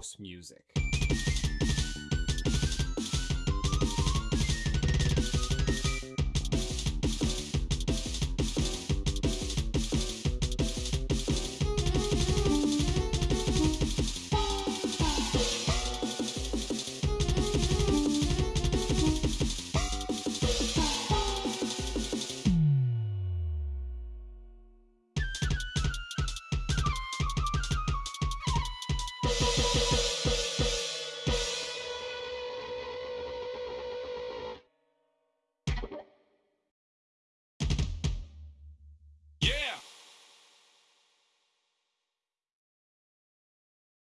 house music.